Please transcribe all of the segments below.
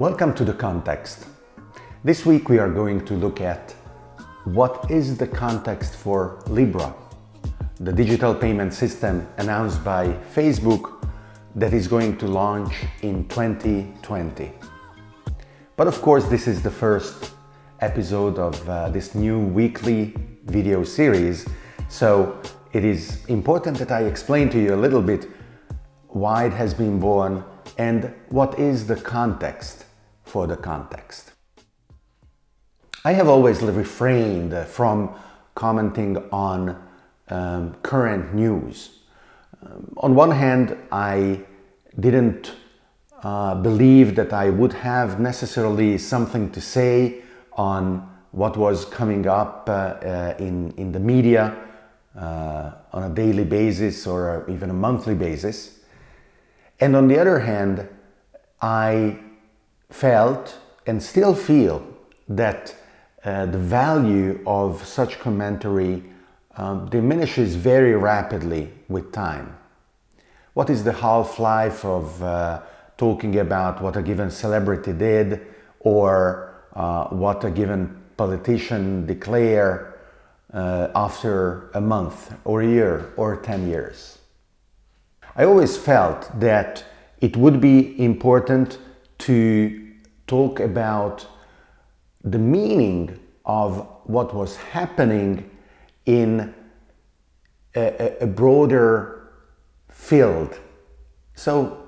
Welcome to The Context. This week we are going to look at what is the context for Libra, the digital payment system announced by Facebook that is going to launch in 2020. But of course this is the first episode of uh, this new weekly video series, so it is important that I explain to you a little bit why it has been born and what is the context for the context. I have always refrained from commenting on um, current news. Um, on one hand, I didn't uh, believe that I would have necessarily something to say on what was coming up uh, uh, in, in the media uh, on a daily basis or even a monthly basis. And on the other hand, I felt and still feel that uh, the value of such commentary um, diminishes very rapidly with time. What is the half-life of uh, talking about what a given celebrity did or uh, what a given politician declare uh, after a month or a year or 10 years? I always felt that it would be important to talk about the meaning of what was happening in a, a, broader field, so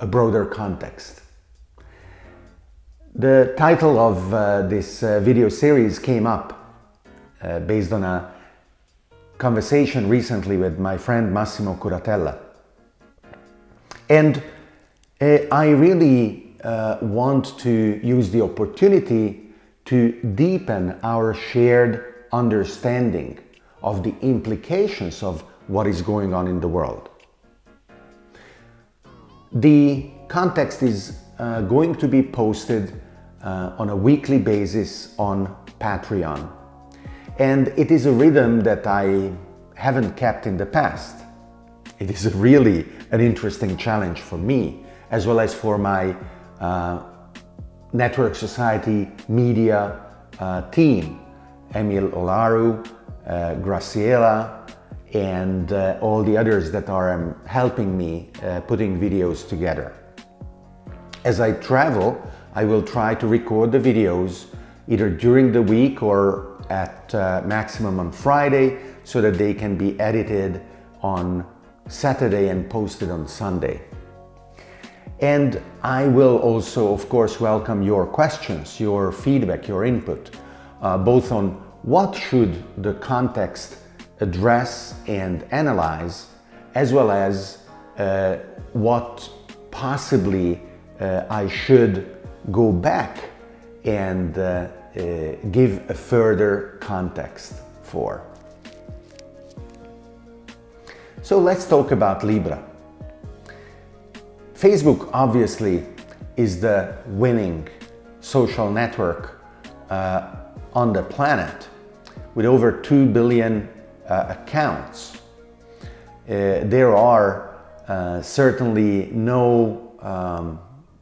a broader context. The title of uh, this uh, video series came up uh, based on a conversation recently with my friend Massimo Curatella. And uh, I really uh, want to use the opportunity to deepen our shared understanding of the implications of what is going on in the world. The context is uh, going to be posted uh, on a weekly basis on Patreon. And it is a rhythm that I haven't kept in the past. It is really an interesting challenge for me, as well as for my uh, Network Society media uh, team, Emil Olaru, uh, Graciela, and uh, all the others that are um, helping me uh, putting videos together. As I travel, I will try to record the videos either during the week or at uh, maximum on Friday so that they can be edited on Saturday and posted on Sunday. And I will also, of course, welcome your questions, your feedback, your input, uh, both on what should the context address and analyze, as well as uh, what possibly uh, I should go back and uh, uh, give a further context for. So let's talk about Libra. Facebook obviously is the winning social network uh, on the planet with over 2 billion uh, accounts. Uh, there are uh, certainly no um,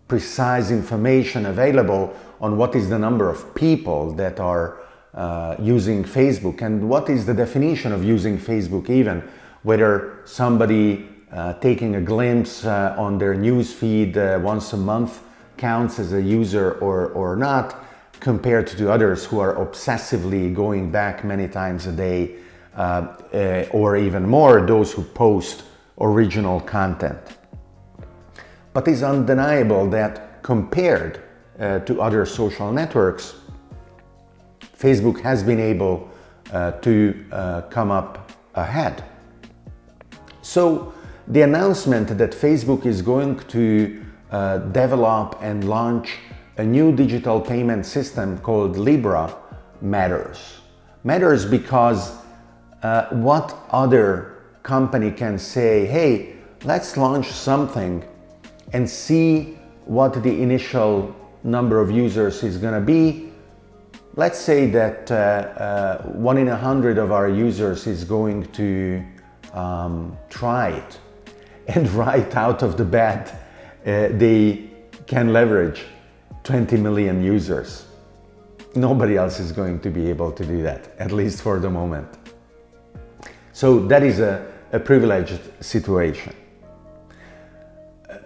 precise information available on what is the number of people that are uh, using Facebook and what is the definition of using Facebook even whether somebody uh, taking a glimpse uh, on their news feed uh, once a month counts as a user or, or not, compared to others who are obsessively going back many times a day uh, uh, or even more, those who post original content. But it's undeniable that compared uh, to other social networks, Facebook has been able to come up ahead. So the announcement that Facebook is going to uh, develop and launch a new digital payment system called Libra matters. Matters because uh, what other company can say, hey, let's launch something and see what the initial number of users is going to be. Let's say that uh, uh, one in a hundred of our users is going to um, try it and right out of the bat uh, they can leverage 20 million users. Nobody else is going to be able to do that, at least for the moment. So that is a, a privileged situation.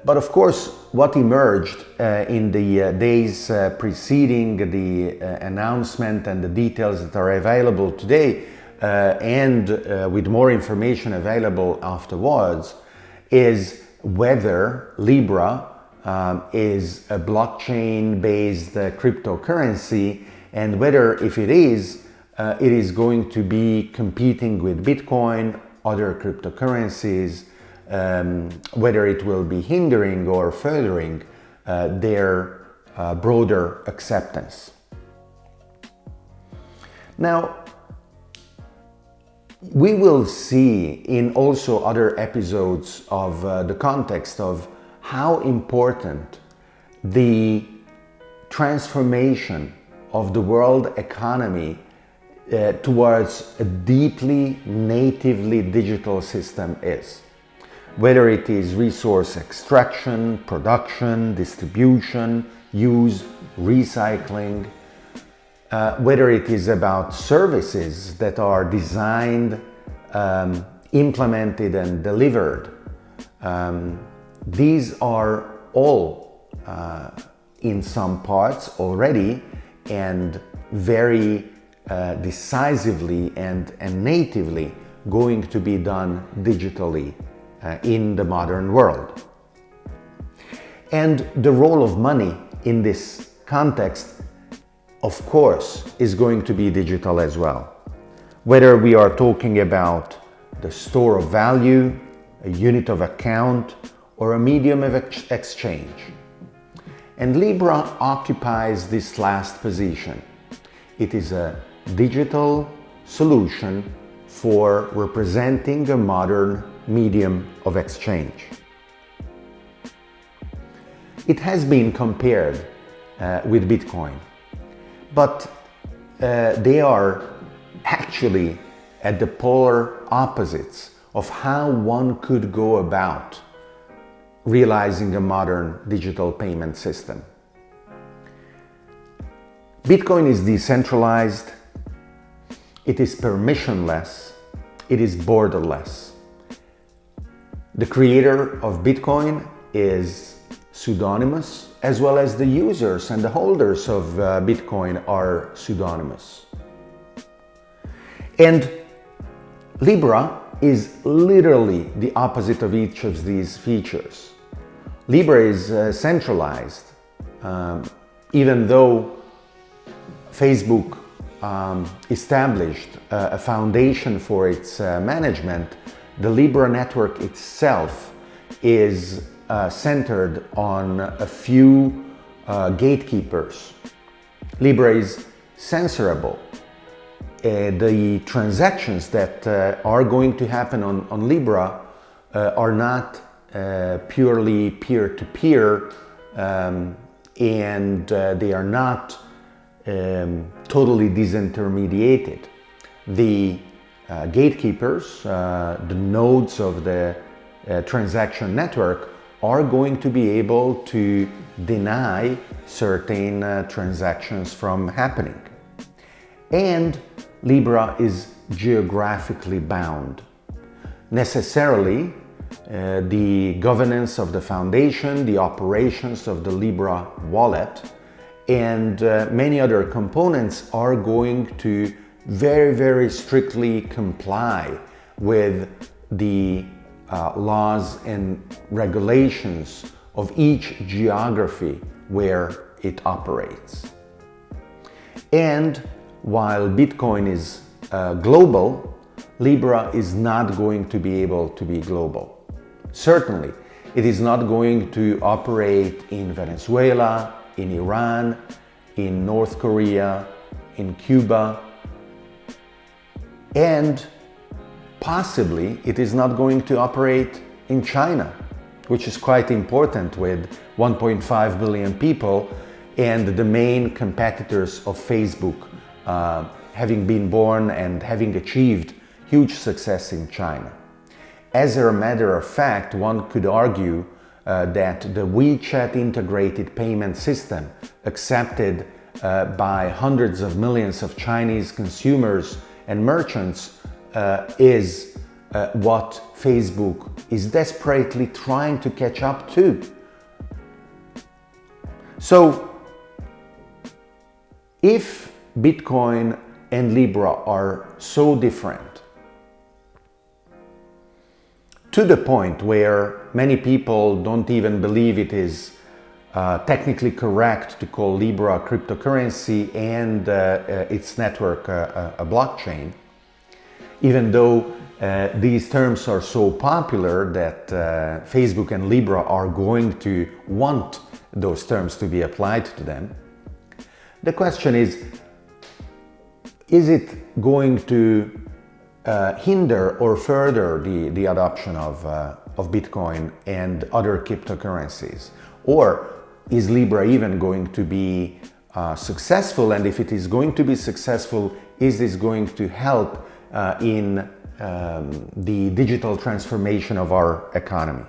But of course, what emerged uh, in the uh, days uh, preceding the uh, announcement and the details that are available today, uh, and with more information available afterwards, is whether Libra um, is a blockchain-based cryptocurrency and whether if it is, it is going to be competing with Bitcoin, other cryptocurrencies, um, whether it will be hindering or furthering uh, their uh, broader acceptance. Now, we will see in also other episodes of uh, the context of how important the transformation of the world economy uh, towards a deeply natively digital system is. Whether it is resource extraction, production, distribution, use, recycling, uh, whether it is about services that are designed, um, implemented and delivered. Um, these are all uh, in some parts already and very uh, decisively and, and natively going to be done digitally uh, in the modern world. And the role of money in this context, of course, is going to be digital as well. Whether we are talking about the store of value, a unit of account, or a medium of ex exchange. And Libra occupies this last position. It is a digital solution for representing a modern medium of exchange. It has been compared uh, with Bitcoin, but uh, they are actually at the polar opposites of how one could go about realizing a modern digital payment system. Bitcoin is decentralized, it is permissionless, it is borderless. The creator of Bitcoin is pseudonymous, as well as the users and the holders of uh, Bitcoin are pseudonymous. And Libra is literally the opposite of each of these features. Libra is uh, centralized, um, even though Facebook um, established uh, a foundation for its uh, management, the Libra network itself is uh, centered on a few uh, gatekeepers. Libra is censorable. Uh, the transactions that uh, are going to happen on, on Libra uh, are not uh, purely peer-to-peer -peer, um, and they are not um, totally disintermediated. The gatekeepers, the nodes of the transaction network are going to be able to deny certain uh, transactions from happening. And Libra is geographically bound. Necessarily, uh, the governance of the foundation, the operations of the Libra wallet, and uh, many other components are going to very, very strictly comply with the uh, laws and regulations of each geography where it operates. And while Bitcoin is uh, global, Libra is not going to be able to be global. Certainly, it is not going to operate in Venezuela, in Iran, in North Korea, in Cuba, and possibly it is not going to operate in China, which is quite important with 1.5 billion people and the main competitors of Facebook uh, having been born and having achieved huge success in China. As a matter of fact, one could argue uh, that the WeChat integrated payment system accepted uh, by hundreds of millions of Chinese consumers and merchants is uh, what Facebook is desperately trying to catch up to. So if Bitcoin and Libra are so different, to the point where many people don't even believe it is uh, technically correct to call Libra a cryptocurrency and uh, uh, its network uh, a blockchain, even though uh, these terms are so popular that uh, Facebook and Libra are going to want those terms to be applied to them. The question is, is it going to uh, hinder or further the, the adoption of, uh, of Bitcoin and other cryptocurrencies? Or is Libra even going to be uh, successful? And if it is going to be successful, is this going to help uh, in um, the digital transformation of our economy?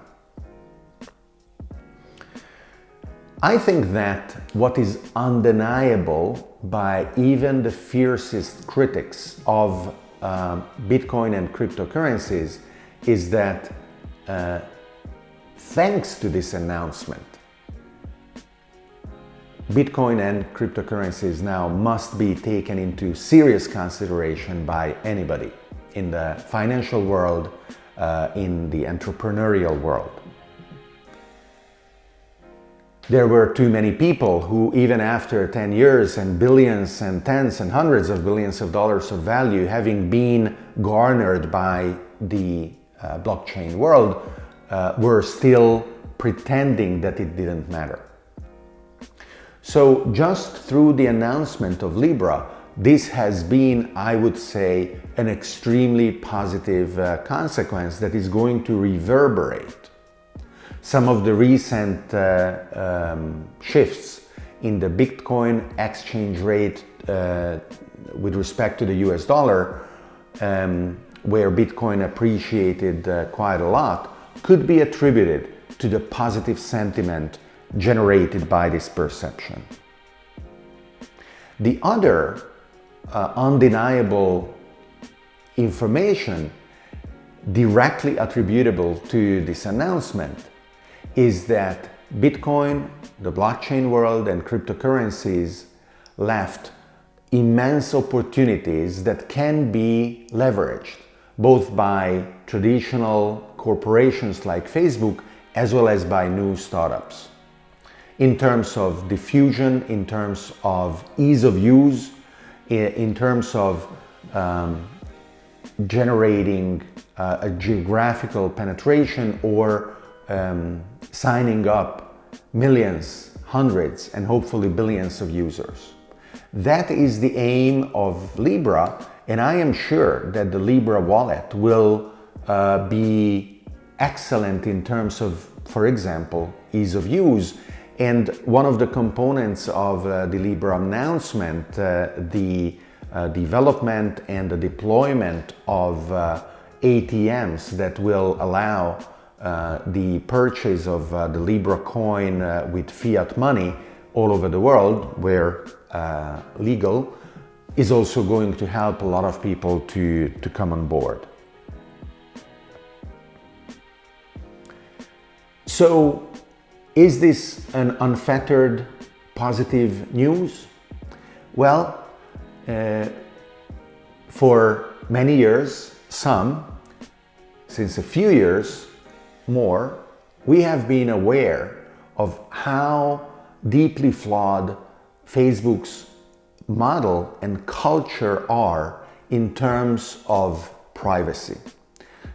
I think that what is undeniable by even the fiercest critics of uh, Bitcoin and cryptocurrencies is that uh, thanks to this announcement, Bitcoin and cryptocurrencies now must be taken into serious consideration by anybody in the financial world, uh, in the entrepreneurial world. There were too many people who even after 10 years and billions and tens and hundreds of billions of dollars of value having been garnered by the uh, blockchain world uh, were still pretending that it didn't matter. So just through the announcement of Libra, this has been, I would say, an extremely positive uh, consequence that is going to reverberate. Some of the recent uh, um, shifts in the Bitcoin exchange rate uh, with respect to the US dollar, um, where Bitcoin appreciated uh, quite a lot, could be attributed to the positive sentiment generated by this perception. The other uh, undeniable information directly attributable to this announcement is that Bitcoin, the blockchain world and cryptocurrencies left immense opportunities that can be leveraged both by traditional corporations like Facebook as well as by new startups. In terms of diffusion, in terms of ease of use, in terms of um, generating uh, a geographical penetration or um, signing up millions, hundreds, and hopefully billions of users. That is the aim of Libra, and I am sure that the Libra wallet will uh, be excellent in terms of, for example, ease of use. And one of the components of uh, the Libra announcement, uh, the uh, development and the deployment of uh, ATMs that will allow uh, the purchase of uh, the Libra coin with fiat money all over the world where legal is also going to help a lot of people to, to come on board. So is this an unfettered positive news? Well, uh, for many years, some, since a few years, more, we have been aware of how deeply flawed Facebook's model and culture are in terms of privacy.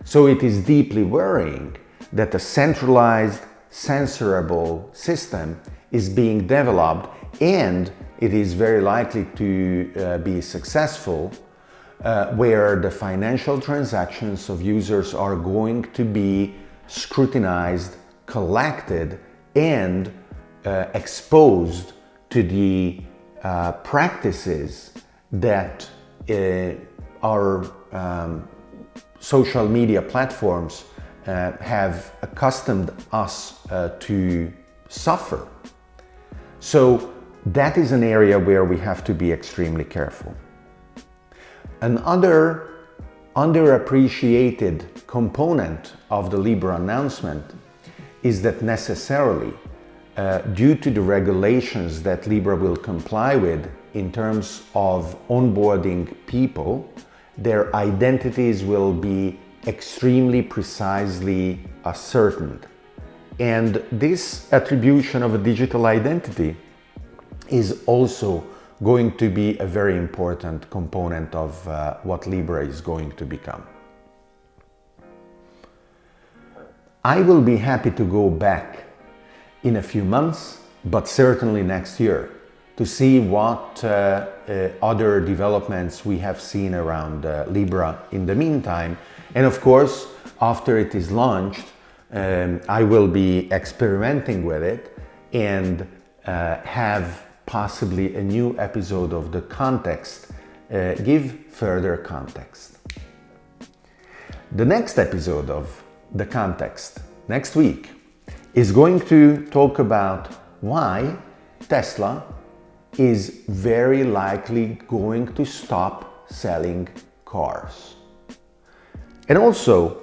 So it is deeply worrying that a centralized, censorable system is being developed and it is very likely to uh, be successful uh, where the financial transactions of users are going to be scrutinized, collected, and uh, exposed to the uh, practices that uh, our um, social media platforms uh, have accustomed us uh, to suffer. So that is an area where we have to be extremely careful. Another underappreciated component of the Libra announcement is that necessarily, uh, due to the regulations that Libra will comply with in terms of onboarding people, their identities will be extremely precisely ascertained. And this attribution of a digital identity is also going to be a very important component of uh, what Libra is going to become. I will be happy to go back in a few months, but certainly next year, to see what uh, uh, other developments we have seen around uh, Libra in the meantime. And of course, after it is launched, um, I will be experimenting with it and uh, have possibly a new episode of The Context, uh, give further context. The next episode of The Context, next week, is going to talk about why Tesla is very likely going to stop selling cars. And also,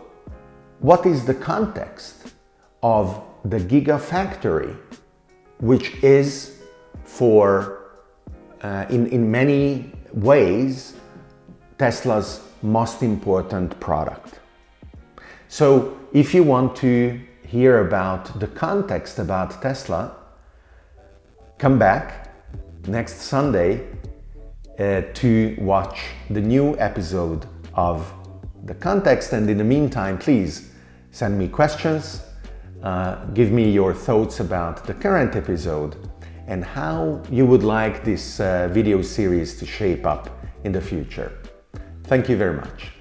what is the context of the Gigafactory, which is for, uh, in, in many ways, Tesla's most important product. So if you want to hear about the context about Tesla, come back next Sunday uh, to watch the new episode of The Context and in the meantime please send me questions, uh, give me your thoughts about the current episode and how you would like this uh, video series to shape up in the future. Thank you very much.